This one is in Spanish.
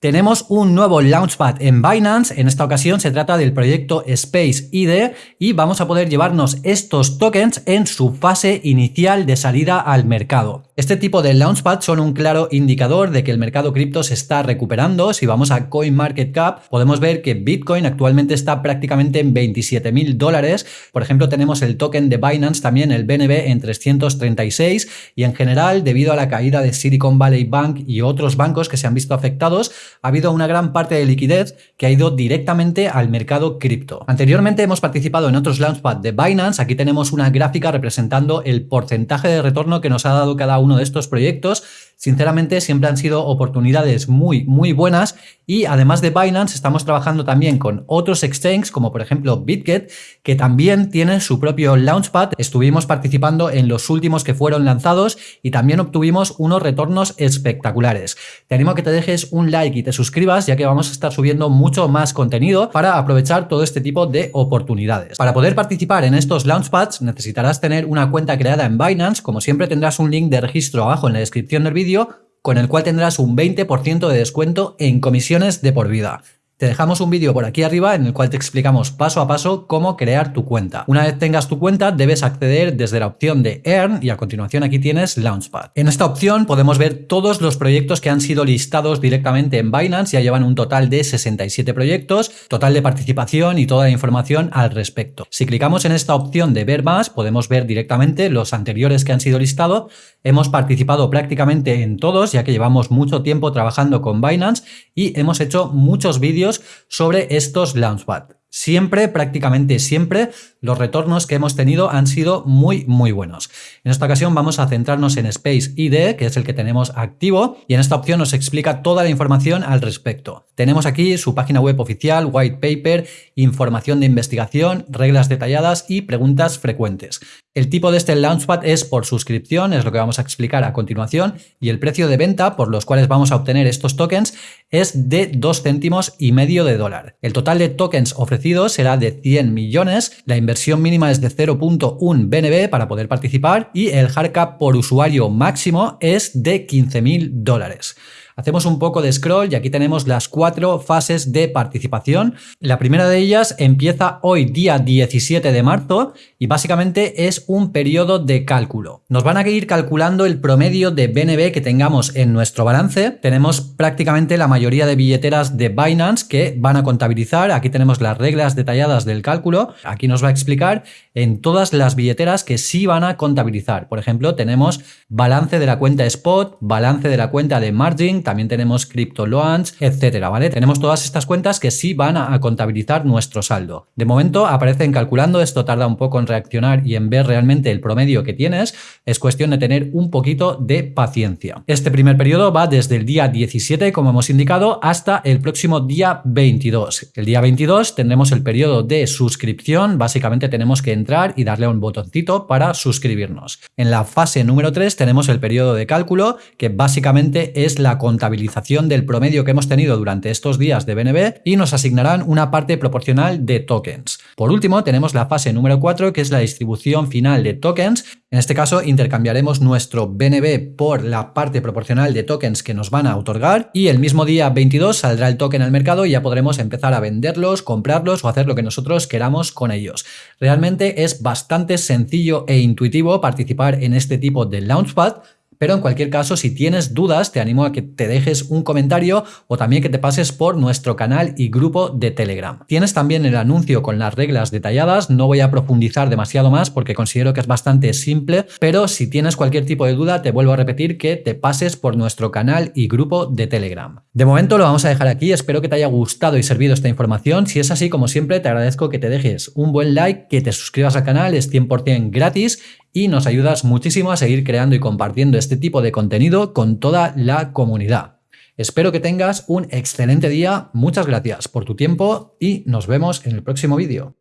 Tenemos un nuevo Launchpad en Binance, en esta ocasión se trata del proyecto Space ID y vamos a poder llevarnos estos tokens en su fase inicial de salida al mercado. Este tipo de Launchpad son un claro indicador de que el mercado cripto se está recuperando. Si vamos a CoinMarketCap podemos ver que Bitcoin actualmente está prácticamente en 27 mil dólares. Por ejemplo tenemos el token de Binance también, el BNB en 336 y en general debido a la caída de Silicon Valley Bank y otros bancos que se han visto afectados ha habido una gran parte de liquidez que ha ido directamente al mercado cripto. Anteriormente hemos participado en otros Launchpad de Binance, aquí tenemos una gráfica representando el porcentaje de retorno que nos ha dado cada uno de estos proyectos Sinceramente siempre han sido oportunidades muy muy buenas y además de Binance estamos trabajando también con otros exchanges como por ejemplo BitGet que también tienen su propio Launchpad. Estuvimos participando en los últimos que fueron lanzados y también obtuvimos unos retornos espectaculares. Te animo a que te dejes un like y te suscribas ya que vamos a estar subiendo mucho más contenido para aprovechar todo este tipo de oportunidades. Para poder participar en estos Launchpads necesitarás tener una cuenta creada en Binance, como siempre tendrás un link de registro abajo en la descripción del vídeo con el cual tendrás un 20% de descuento en comisiones de por vida. Te dejamos un vídeo por aquí arriba en el cual te explicamos paso a paso cómo crear tu cuenta. Una vez tengas tu cuenta debes acceder desde la opción de Earn y a continuación aquí tienes Launchpad. En esta opción podemos ver todos los proyectos que han sido listados directamente en Binance, ya llevan un total de 67 proyectos, total de participación y toda la información al respecto. Si clicamos en esta opción de ver más podemos ver directamente los anteriores que han sido listados. Hemos participado prácticamente en todos ya que llevamos mucho tiempo trabajando con Binance y hemos hecho muchos vídeos sobre estos Launchpad. Siempre, prácticamente siempre, los retornos que hemos tenido han sido muy, muy buenos. En esta ocasión vamos a centrarnos en Space ID, que es el que tenemos activo, y en esta opción nos explica toda la información al respecto. Tenemos aquí su página web oficial, white paper, información de investigación, reglas detalladas y preguntas frecuentes. El tipo de este Launchpad es por suscripción, es lo que vamos a explicar a continuación, y el precio de venta por los cuales vamos a obtener estos tokens es de 2 céntimos y medio de dólar. El total de tokens ofrecidos será de 100 millones, la inversión mínima es de 0.1 BNB para poder participar y el hardcap por usuario máximo es de 15.000 dólares. Hacemos un poco de scroll y aquí tenemos las cuatro fases de participación. La primera de ellas empieza hoy día 17 de marzo y básicamente es un periodo de cálculo. Nos van a ir calculando el promedio de BNB que tengamos en nuestro balance. Tenemos prácticamente la mayoría de billeteras de Binance que van a contabilizar. Aquí tenemos las reglas detalladas del cálculo. Aquí nos va a explicar en todas las billeteras que sí van a contabilizar. Por ejemplo, tenemos balance de la cuenta Spot, balance de la cuenta de Margin, también tenemos Crypto Loans, etcétera, ¿vale? Tenemos todas estas cuentas que sí van a, contabilizar nuestro saldo. De momento aparecen calculando, esto tarda un poco en reaccionar y en ver realmente el promedio que tienes, es cuestión de tener un poquito de paciencia. Este primer periodo va desde el día 17, como hemos indicado, hasta el próximo día 22. El día 22 tendremos el periodo de suscripción, básicamente tenemos que entrar y darle un botoncito para suscribirnos. En la fase número 3 tenemos el periodo de cálculo, que básicamente es la contabilización del promedio que hemos tenido durante estos días de BNB y nos asignarán una parte proporcional de tokens. Por último, tenemos la fase número 4, que es la distribución final de tokens. En este caso, intercambiaremos nuestro BNB por la parte proporcional de tokens que nos van a otorgar y el mismo día 22 saldrá el token al mercado y ya podremos empezar a venderlos, comprarlos o hacer lo que nosotros queramos con ellos. Realmente es bastante sencillo e intuitivo participar en este tipo de Launchpad, pero en cualquier caso, si tienes dudas, te animo a que te dejes un comentario o también que te pases por nuestro canal y grupo de Telegram. Tienes también el anuncio con las reglas detalladas, no voy a profundizar demasiado más porque considero que es bastante simple, pero si tienes cualquier tipo de duda, te vuelvo a repetir que te pases por nuestro canal y grupo de Telegram. De momento lo vamos a dejar aquí, espero que te haya gustado y servido esta información. Si es así, como siempre, te agradezco que te dejes un buen like, que te suscribas al canal, es 100% gratis y nos ayudas muchísimo a seguir creando y compartiendo este tipo de contenido con toda la comunidad. Espero que tengas un excelente día, muchas gracias por tu tiempo y nos vemos en el próximo vídeo.